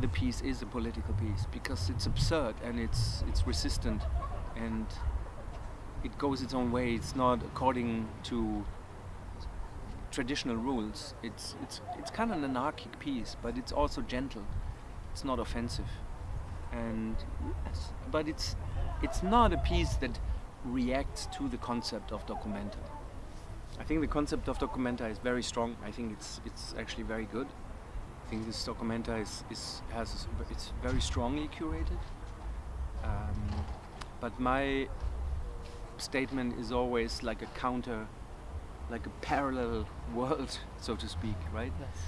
the piece is a political piece because it's absurd and it's it's resistant and it goes its own way. It's not according to traditional rules. It's it's it's kind of an anarchic piece, but it's also gentle. It's not offensive, and but it's it's not a piece that reacts to the concept of documenta. I think the concept of documenta is very strong. I think it's it's actually very good. I think this documenta is, is has it's very strongly curated. Um, but my statement is always like a counter, like a parallel world, so to speak, right? Yes.